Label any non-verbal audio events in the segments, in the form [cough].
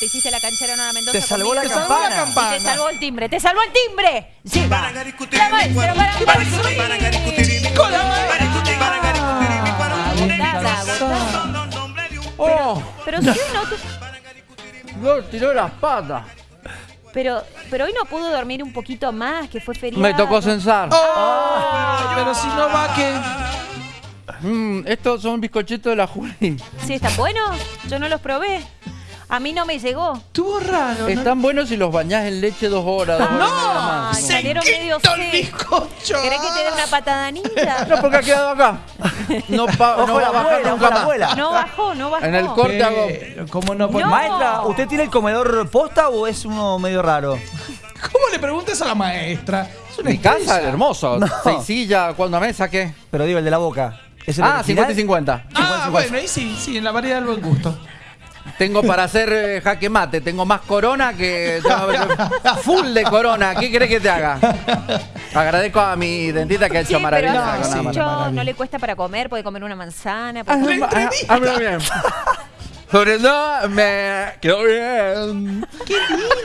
Te hiciste la canchera Nora Mendoza. Te salvó la conmigo. Te salvó la campana. campana. Y te salvó el timbre. ¡Te salvó el timbre! Sí. Para. ¡Oh! Pero si hoy no... tu- No, tiró las patas. Pero, pero hoy no pudo dormir un poquito más, que fue feriado. Me tocó censar. Oh, pero si no va que... Mm, estos son bizcochitos de la Juli. Sí, ¿están buenos? Yo no los probé. A mí no me llegó. Estuvo raro, ¿no? Están buenos si los bañás en leche dos horas. Dos horas ¡No! más. Ay, salieron medio ¡Sequito el bizcocho! ¿Querés que te dé una patada ninja? No, porque ha quedado acá. No, pa- no va la a bajar nunca más. abuela. No bajó, no bajó. En el corte hago. Pero, ¿Cómo no? Pues, No. Maestra, ¿usted tiene el comedor posta o es uno medio raro? ¿Cómo le preguntas a la maestra? Es una Mi casa, hermoso. No. Seis sillas, ¿cuándo mesa qué? Pero digo, el de la boca. ¿Es el Ah, original? 50 y 50. Ah, bueno, ahí sí, sí, en la variedad del buen gusto. Tengo para hacer eh, jaque mate, tengo más corona que. Full de corona. ¿Qué crees que te haga? Agradezco a mi dentista que ha Sí, hecho pero maravillas. hace sí. con la mucho mano. no le cuesta para comer, puede comer una manzana. Ah, puede-. Habla bien. [laughs] Sobre todo, me quedó bien. ¡Qué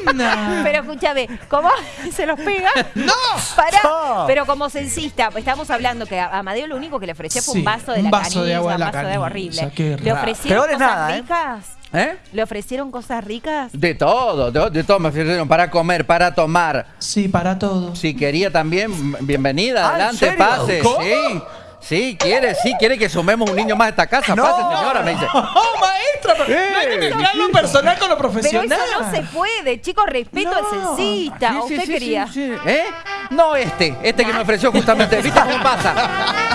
linda! Pero escúchame, ¿cómo se los pega? ¡No! Pará, No. pero como censista, estamos hablando que a Amadeo lo único que le ofrecía fue Sí, un vaso de un la vaso de canilla, agua de un la vaso de agua canilla, horrible. qué ¿Le raro. ofrecieron Peor es cosas nada, ¿eh? ricas? ¿Eh? ¿Le ofrecieron cosas ricas? De todo, de, de todo me ofrecieron para comer, para tomar. Sí, para todo. Si quería también, bienvenida, Ah, ¿en adelante, serio? pase. ¿Cómo? Sí. Sí, quiere, sí, quiere que sumemos un niño más a esta casa. No. Pase, señora, me dice. [laughs] ¡Oh, maestra! pero No hay que mezclar lo personal con lo Pero profesional. eso no se puede, chicos, respeto al censista. Sí, ¿O sí, ¿Usted sí, quería? sí, sí. ¿Eh? No este, este que me ofreció justamente. ¿Viste cómo pasa?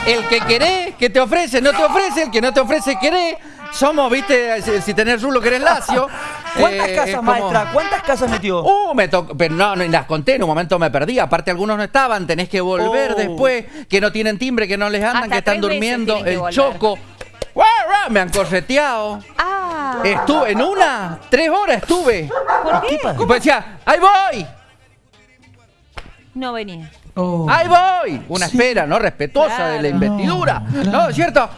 El que querés, que te ofrece, no te ofrece. El que no te ofrece, querés. Somos, viste, si, si tenés rulo, querés lacio. [laughs] ¿Cuántas Eh, casas, como- maestra? ¿Cuántas casas metió? Uh, me tocó, pero no, no, las conté, en un momento me perdí, aparte algunos no estaban, tenés que volver Oh. después, que no tienen timbre, que no les andan, Hasta que están durmiendo, el choco. Me han correteado. Ah. Estuve en una, tres horas estuve. ¿Por qué? Y pues decía, ¡ahí voy! No venía. Oh. ¡Ahí voy! Una espera, ¿no? Respetuosa de la investidura. No, ¿No? ¿Es cierto?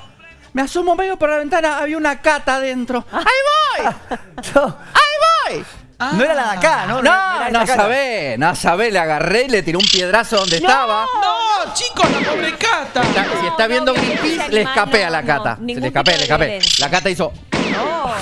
Me asomo medio por la ventana, había una cata adentro. ¡Ahí voy! [laughs] No, ¡Ahí voy! no era la de acá, ¿no? No, no sabé, no sabé, le agarré y le tiré un piedrazo donde estaba. ¡No, chicos, la pobre cata! Si está no, viendo violencia Greenpeace, le animal, escapé a la no, cata. no, Se ningún le escapé, tipo le de escapé. violencia. La cata hizo.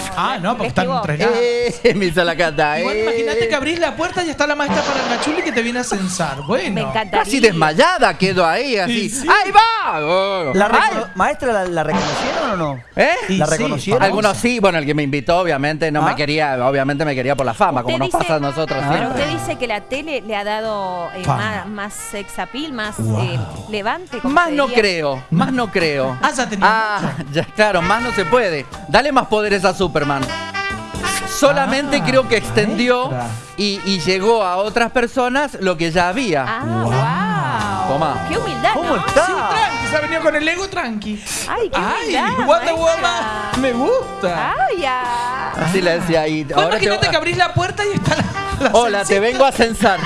[laughs] Ah, no, porque están entrenados. Eh, [laughs] me hizo la cata. Igual eh. imagínate que abrís la puerta y está la maestra Parangachuli que te viene a censar. [laughs] Bueno. Me encantaría. Casi desmayada quedó ahí, así. Sí, sí. ¡Ahí va! Oh. ¿La ¿Maestra la, la reconocieron o no? ¿Eh? ¿La sí, reconocieron? Algunos sí, bueno, el que me invitó, obviamente, no ¿Ah? me quería, obviamente me quería por la fama, como nos pasa a nosotros Pero siempre. usted dice que la tele le ha dado eh, más, más sex appeal, más Wow. eh, levante. Más no creo, más no creo. Ah, ya tenía Ah, ya, claro, más no se puede. Dale más poderes a Superman. Solamente Ah, creo que extendió y, y llegó a otras personas lo que ya había. Ah, wow. Toma. Qué humildad, ¿Cómo ¿no? está? Sí, tranqui, se ha venido con el ego tranqui. Ay, qué Ay, humildad. Wonder maestra. Woman, me gusta. Ay, ya. Así le decía ahí. Vos Ahora te- imagínate que abrís la puerta y está la, la Hola, te censita. vengo a censar.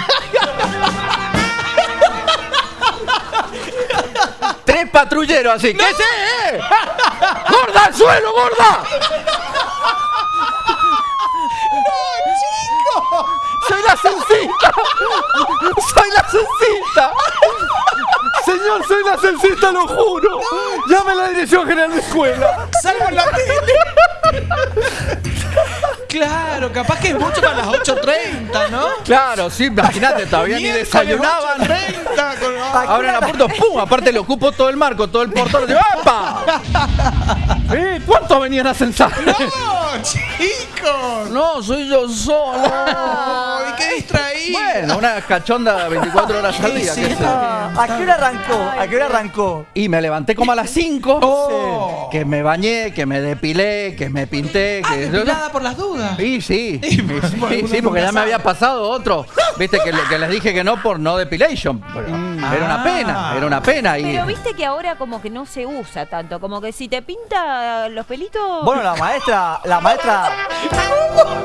Tres patrulleros así. ¿Qué sé? ¡Gorda al suelo, gorda! La censista! ¡Soy la censista! Señor, soy la censista, lo juro. Llame a la Dirección General de Escuela. Salgo en la tele. claro, capaz que es mucho para las 8.30, ¿no? Claro, sí, imagínate, todavía ni desayunaban. 8:30 con- Abren la puerta, ¡pum! Aparte le ocupo todo el marco, todo el portón. Digo, ¡Epa! [laughs] ¿Eh? ¿Cuántos venían a censar? ¡No, chicos! No, soy yo solo. ¡Ay, qué distraído! Bueno, una cachonda 24 horas al día. Sí, qué sí, está Ah, ¿A qué hora arrancó? ¿A qué hora arrancó? Y me levanté como a las 5. Oh. Que me bañé, que me depilé, que me pinté. Ah, que... depilada por las dudas. Sí, sí. Sí, sí, porque ya me había pasado otro. Viste que, le- que les dije que no por no depilation. Pero Era una Ah. pena, era una pena. Y... Pero viste que ahora como que no se usa tanto, como que si te pinta los pelitos... Bueno, la maestra, la maestra.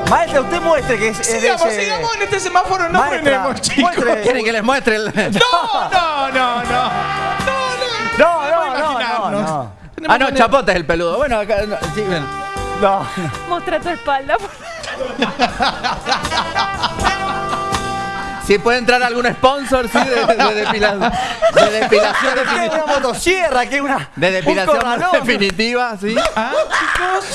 Maestra, usted muestre que es, es Sigamos, ese- sigamos en este semáforo, no Maestra, frenemos, chicos. muestre. ¿Quieren que les muestre el.? No, no, no, no. No, no, no, no, imaginarnos. no. Tenemos Ah, no, Chapote es el peludo. Bueno, acá. no, sí, ven. No. Mostra tu espalda. [laughs] Si puede entrar algún sponsor, sí, de, de depilación. De depilación [laughs] Que es una definitiva. motosierra, que una. De depilación definitiva, sí. Ah.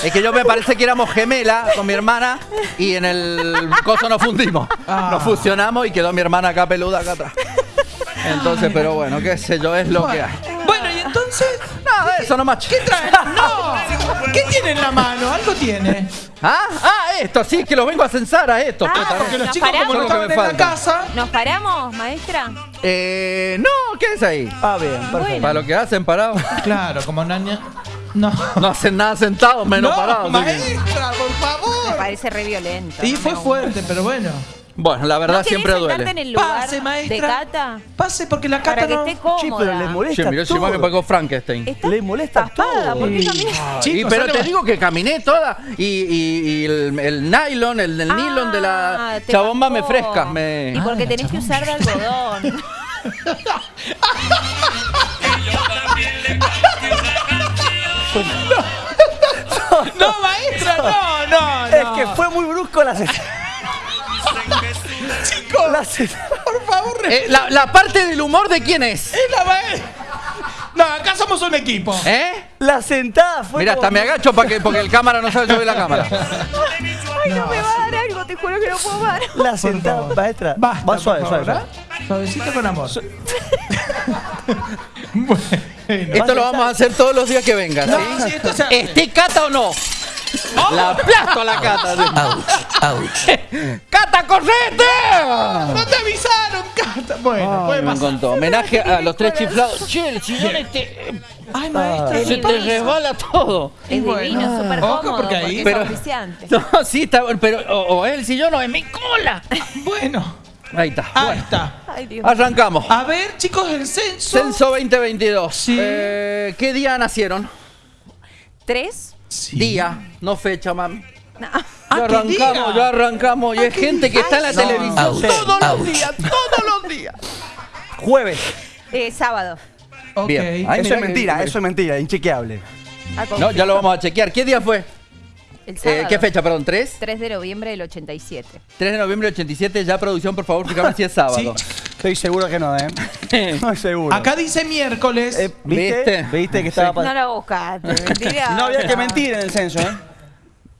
Es que yo me parece que éramos gemelas con mi hermana y en el coso nos fundimos. Ah. Nos fusionamos y quedó mi hermana acá peluda acá atrás. Entonces, pero bueno, qué sé yo, es lo que hay. Nada, eso nomás. ¿qué trae? [laughs] No. ¿Qué tiene en la mano? Algo tiene. ¿Ah? ah, esto, sí, que lo vengo a censar a esto. Ah, puta, Porque ¿no? los ¿Nos chicos como paramos? no es lo estaban en me la falta. casa. ¿Nos paramos, maestra? Eh, no, ¿qué es ahí? Ah, bien, perfecto. Bueno. Para lo que hacen parados. [laughs] Claro, como naña. No. No hacen nada sentados, menos no, parados. maestra, por Me favor. parece re violento. Y no fue me fuerte, pero bueno. Bueno, la verdad ¿No siempre duele. en el lugar Pase, de maestra. Cata? Pase porque la Para cata que no. esté cómoda. Sí, pero le molesta Che, mirá, me pagó Frankenstein. Está Le molesta tapada, todo. ¿por qué Y- pero te digo que caminé toda y, y- y el, el nylon, el, el Ah, nylon de la te chabomba me fresca. Me... Y porque Ah, tenés que usar de algodón. [laughs] [laughs] No, maestra, no, no, Es no. que fue muy brusco la sesión. Chicos, La por favor, Eh, la, la parte del humor de quién es. es la maestra. No, acá somos un equipo. ¿Eh? La sentada fue. Mira, hasta como- me agacho para que, porque el cámara no sabe yo ver la cámara. [laughs] Ay, no me va a dar algo, te juro que no puedo parar. La sentada, maestra. Basta, Va suave, suave, favor, suave. ¿ah? Suavecito con amor. [laughs] bueno. Esto lo vamos a hacer todos los días que venga, No, ¿sí? sí, esto se hace. ¿Esté cata o no? La aplasto a la cata. ¿sí? [laughs] ¡Cata, correte! No te avisaron, Cata. Bueno, Ay, puede me pasar. encantó. Homenaje a los tres chiflados. Che, el sillón este, Ay, maestra. Es se te resbala todo. Es Bueno. divino, súper Ojo, cómodo, porque porque, ahí- es Pero- auspiciante. [laughs] No, sí, está bueno, pero o, o el sillón o es mi cola. Bueno, Ahí está. ahí Bueno, está. Ay, Dios. arrancamos. A ver, chicos, el censo. Censo 2022. Sí. Eh, ¿Qué día nacieron? ¿Tres? Sí. Día, no fecha, mami. No. Ah, ya ¿qué arrancamos, ya arrancamos. Y es gente que está en la No. televisión Ouch. todos los días, todos los días. Jueves. Eh, sábado. Bien. Ay, eso es que- mentira, eso es mentira, inchequeable. Ah, No, ya lo vamos a chequear. ¿Qué día fue? El Eh, sábado. ¿Qué fecha, perdón? ¿3? 3 de noviembre del 87. 3 de noviembre del 87. Ya producción, por favor, fíjame si es sábado. Estoy seguro que no, ¿eh? [laughs] Estoy seguro. Acá dice miércoles. Eh, ¿viste? ¿Viste? ¿Viste? que estaba No pa- la buscaste, [laughs] mentira. No había que mentir en el censo, ¿eh?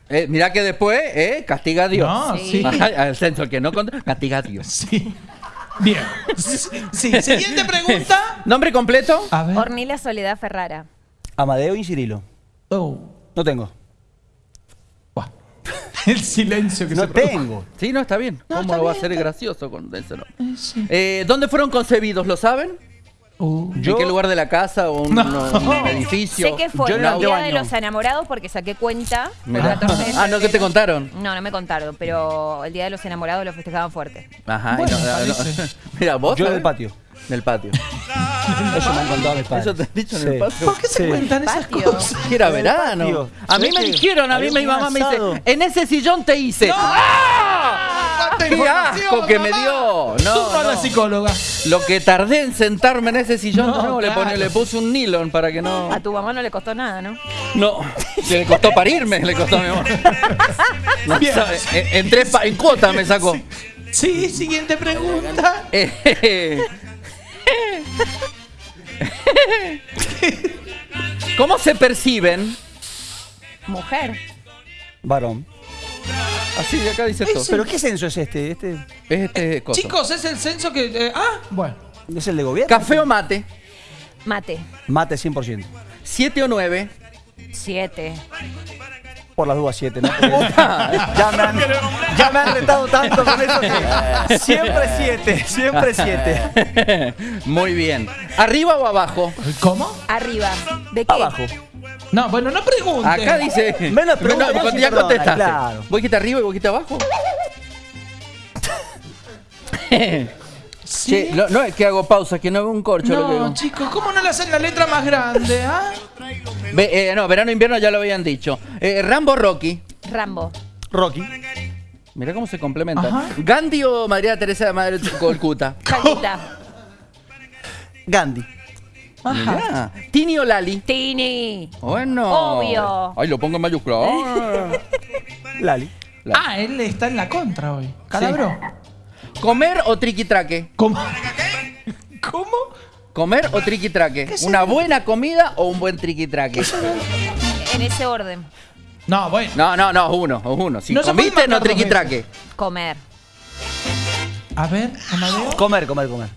Eh, mirá que después, eh, castiga a Dios. No, Sí. al censo, el que no contra, castiga a Dios. Sí. Bien. Sí, siguiente pregunta. [laughs] ¿Nombre completo? A ver. Ornila Soledad Ferrara. Amadeo y Cirilo. Oh. No tengo. [laughs] El silencio que No se produjo. tengo. Sí, no, está bien. No, ¿Cómo está lo va a ser gracioso con ese nombre? Eh, sí. Eh, ¿Dónde fueron concebidos? ¿Lo saben? Uh. ¿En Yo- qué lugar de la casa o un, No. un [laughs] edificio? Sé que fue Yo el en el día de los enamorados porque saqué cuenta. Fue el Mirá. 14 de Ah, ¿no que te contaron? No, no me contaron, pero el día de los enamorados lo festejaban fuerte. Ajá. y Bueno, no- no-. [laughs] Mira, vos. Yo del patio. Del patio. [laughs] Eso me han contado mis padres. ¿Eso te han dicho en Sí. el patio? ¿Por qué se Sí. cuentan esas Patio. cosas? Que era En el verano. patio. A mí ¿Sabés me dijeron, a mí había mi un mamá me asado? dice, en ese sillón te hice. ¡Ah! ¡Cuánta ¡Qué asco que me dio! Tú No, a la no. psicóloga. Lo que tardé en sentarme en ese sillón, No, no, le, claro. pone- le puse un nylon para que no... A tu mamá no le costó nada, ¿no? No, le costó parirme, le costó a mi mamá. [laughs] No Bien. sabe, en, en tres pa- en cuota me sacó. Sí, siguiente pregunta. Eh, [laughs] ¿Cómo se perciben? Mujer. Varón. Así de acá dice todo. ¿Pero qué censo es este? Este Es este coso. Chicos, es el censo que. eh, ah, bueno. es el de gobierno. ¿Café o mate? Mate. Mate 100%. ¿Siete o nueve? Siete. Por las dudas 7, ¿no? [laughs] Ya, me han, [laughs] ya me han retado tanto con eso que [laughs] siempre 7, siempre 7. Muy bien. ¿Arriba o abajo? ¿Cómo? Arriba. ¿De qué? Abajo. No, bueno, no pregunte. Acá dice. Menos pregunta, No, ya perdona, contestaste. claro. ¿Vos dijiste arriba y vos dijiste abajo? Sí. Che, no, no es que hago pausa, que no veo un corcho. lo que No, chicos, ¿cómo no le hacen la letra más grande? Ah? Ve- eh, no, verano invierno ya lo habían dicho. Eh, Rambo Rocky. Rambo. Rocky. Mirá cómo se complementan. Ajá. Gandhi o María Teresa de Madre [laughs] Colcuta. Calcuta. Gandhi. Ajá. Mirá. Tini o Lali. Tini. Bueno. Obvio. Ay, lo pongo en mayúscula. [laughs] Lali. Ah, él está en la contra hoy. Calabro. ¿Comer o triquitraque? ¿Cómo? [laughs] ¿Cómo? ¿Comer o triquitraque? ¿Qué es ¿Una buena comida o un buen triquitraque? En ese orden. No, bueno. No, no, no, uno, uno. Si No se puede comiste, no marcar dos triquitraque. Comer. A ver, Amadeo. Comer, comer, comer.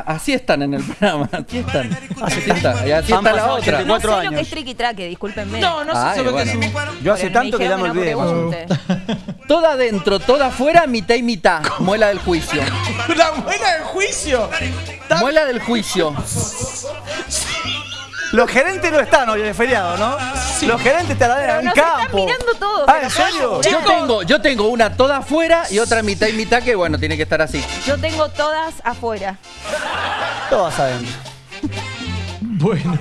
Así están en el [laughs] programa, así están. Así está, y así está la otra. 84 No sé lo años. que es triqui traque, discúlpenme. No, no sé bueno. qué es un- Yo hace tanto que ya me que no olvidé. [laughs] Toda adentro, toda afuera, mitad y mitad. Muela del juicio. [laughs] La buena del juicio. Muela del juicio. Los gerentes no están hoy en feriado, ¿no? Los gerentes estarán en nos están campo. mirando todos. Ah, ¿en serio? Yo tengo, yo tengo una toda afuera y otra mitad y mitad que bueno, tiene que estar así. Yo tengo todas afuera. Todas saben. Bueno.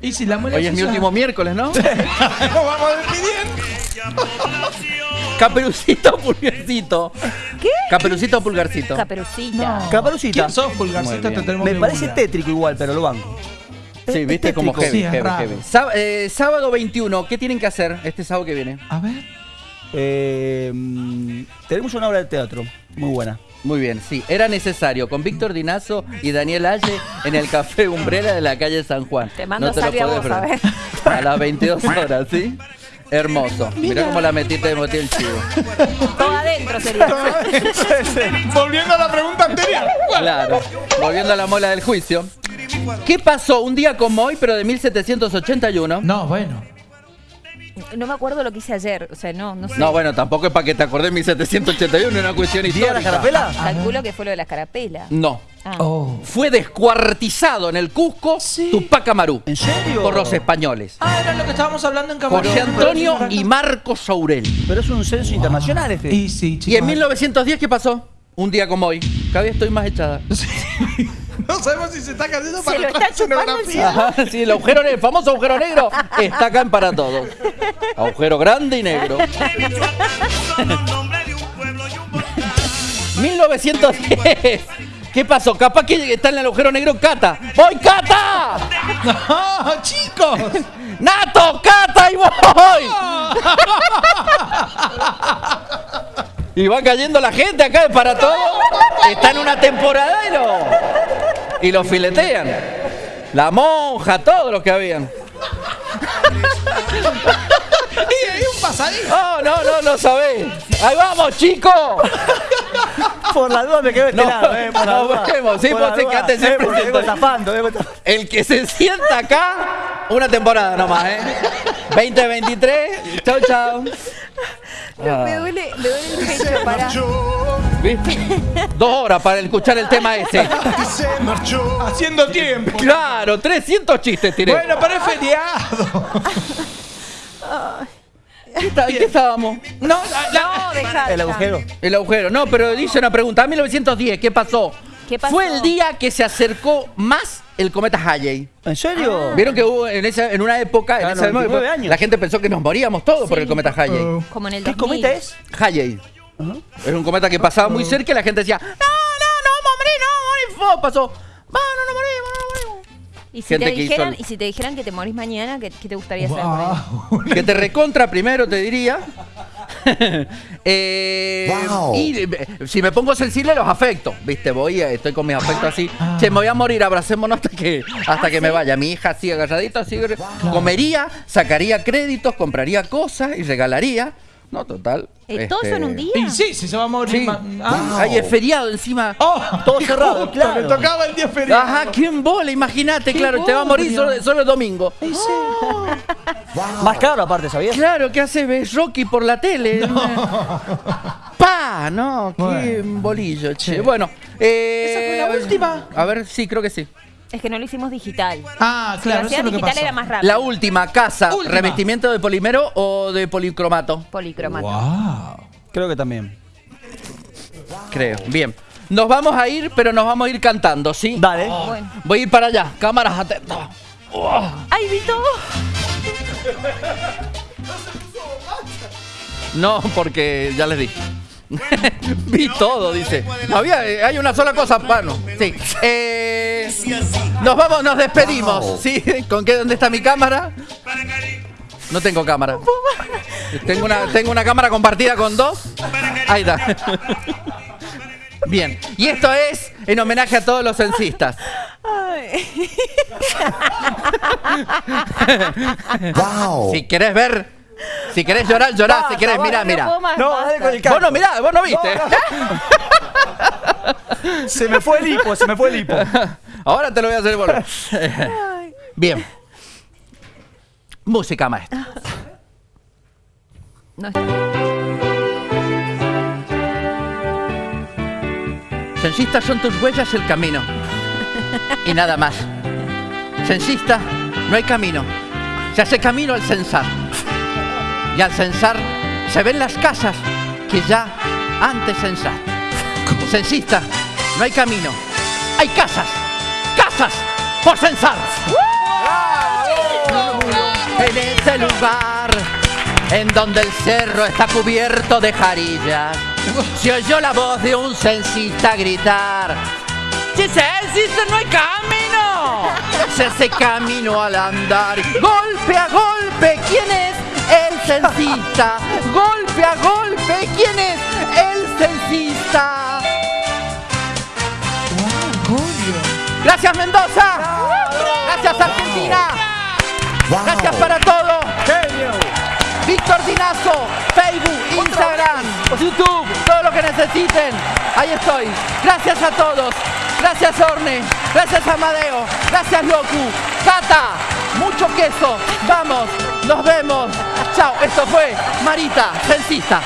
Y si la Hoy es mi último miércoles, ¿no? [laughs] Nos vamos despidiendo. Caperucito pulgarcito. ¿Qué? Caperucito pulgarcito. Caperucita. No. Caperucita. ¿Quién sos, Pulgarcito? Te tenemos Me que parece tétrico igual, pero lo banco. Sí, Es viste como heavy, Sí, es heavy, raro. heavy. Sá- eh, sábado 21, ¿qué tienen que hacer este sábado que viene? A ver. Eh, mm, tenemos una obra de teatro muy buena. Muy bien, sí, era necesario con Víctor Dinazo y Daniel Aye en el Café Umbrella de la calle San Juan. Te mando No te lo vos, a ver. A las 22 horas, ¿sí? Hermoso. Mirá cómo la metiste de motil el chivo. Todo adentro sería. [laughs] Volviendo a la pregunta anterior. Claro. Volviendo a la mola del juicio. ¿Qué pasó un día como hoy, pero de 1781? No, bueno. No me acuerdo lo que hice ayer. O sea, no, no sé. No, bueno, tampoco es para que te acordés de 1781, es una cuestión ¿Día de la histórica. carapela? Calculo que fue lo de las carapelas. No. Ah. Oh. Fue descuartizado en el Cusco Sí. Tupac Amaru ¿En serio? por los españoles. Ah, era lo que estábamos hablando en Camarón. José Antonio y Marcos Aurel. Pero es un censo internacional este. Y sí. ¿Y en 1910 qué pasó? Un día como hoy. Cada vez estoy más echada. [laughs] No sabemos si se está cayendo para Se lo está chupando. Ajá, sí, el agujero negro, el famoso agujero negro está acá en para todos. Agujero grande y negro. 1910. ¿Qué pasó? Capaz que está en el agujero negro Cata. ¡Voy, Cata! [laughs] No, chicos. ¡Nato, Cata y voy! [laughs] Y va cayendo la gente acá para todo. Está en una temporada y lo, y lo filetean. La monja, todos los que habían. Y hay un pasadito. No, no, no, no sabés. Ahí vamos, chicos. Por la duda me quedo este No, lado, eh, por la no duda. vemos, sí, Por la duda. quedaste Eh, siempre porque vengo vengo. El que se sienta acá, una temporada nomás, ¿eh? [laughs] 2023. Chau, chau. No, me duele, me duele el pecho. ¿Viste? Dos horas para escuchar el tema ese. Haciendo tiempo. Claro, 300 chistes tiré. Bueno, pero es feriado. ¿Qué está- ¿en qué estábamos? No, la- la- No, dejá. El agujero. El agujero. No, pero dice una pregunta. 1910, ¿qué pasó? ¿Qué pasó? Fue el día que se acercó más el cometa Halley. ¿En serio? Vieron que hubo en, esa, en una época, en Claro, esa 99 época, años. la gente pensó que nos moríamos todos por el cometa Halley. Oh. Como en el ¿Qué 2000. cometa es? Halley. Es un cometa que pasaba muy cerca y la gente decía, no, no, no vamos a morir, no vamos a morir. Fue, pasó, no, no morimos, no morimos. Y si, Gente te dijeran, el- y si te dijeran que te morís mañana, ¿qué, qué te gustaría hacer? por ahí? Wow. Que te recontra primero, te diría. [laughs] Eh, Y eh, si me pongo sensible, los afecto. Viste, voy, eh, estoy con mis afectos así. Che, me voy a morir, abracémonos hasta que, hasta que me vaya. Mi hija así agarradita, así. Comería, sacaría créditos, compraría cosas y regalaría. No, total. Eh, ¿Todo este, eso en un día? Y sí, si se va a morir. Sí. ma- Ah. Ay, es feriado encima. Oh, Todo [laughs] cerrado, justo, claro. Le tocaba el día feriado. Ajá, ¿quién bola? Imagínate, claro, te va a morir solo, solo el domingo. Sí. Más caro aparte, ¿sabías? Claro, ¿qué hace? ¿Ves Rocky por la tele? ¡Pa! No, qué Bueno. bolillo, che. Bueno, eh, ¿Esa fue la última? A ver, sí, creo que sí. Es que no lo hicimos digital. Ah, Si lo claro, eso es lo que digital pasó. era más rápido. La última, casa, Última. revestimiento de polimero o de policromato, Policromato. Wow. Creo que también. creo. Bien. Nos vamos a ir, pero nos vamos a ir cantando, ¿sí? Dale. Bueno. Voy a ir para allá. Cámaras atentas. ¡Ay, Vito! No, porque ya les di. [laughs] Vi todo, dice. No había, eh, hay una sola cosa, bueno, sí. Eh, nos vamos, nos despedimos, ¿sí? ¿Con qué? ¿Dónde está mi cámara? No tengo cámara. Tengo una, tengo una cámara compartida con dos. Ahí está. Bien. Y esto es en homenaje a todos los censistas. [laughs] Wow. Si querés ver, si querés llorar, llorá. Si querés, mira, mira. No, dale con el Vos no mirá, vos no viste. [laughs] Se me fue el hipo, se me fue el hipo. Ahora te lo voy a hacer volver. Bien. Música maestra. No está. Censista son tus huellas el camino. Y nada más. Censista, no hay camino. Se hace camino al censar. Y al censar se ven las casas que ya antes censaste. Censista, no hay camino. Hay casas. Casas por censar. En ese lugar en donde el cerro está cubierto de jarillas, se oyó la voz de un censista gritar: ¡Si censista no hay camino! Se hace camino al andar, golpe a golpe, ¿quién es el censista? Golpe a golpe, ¿quién es el censista? Gracias Mendoza, gracias Argentina, gracias para todo. Genio. Víctor Dinazo, Facebook, Instagram, YouTube, todo lo que necesiten. Ahí estoy. Gracias a todos. Gracias Orne. Gracias Amadeo. Gracias Locu. Cata. Mucho queso. Vamos. Nos vemos. Chao. Esto fue Marita, censista.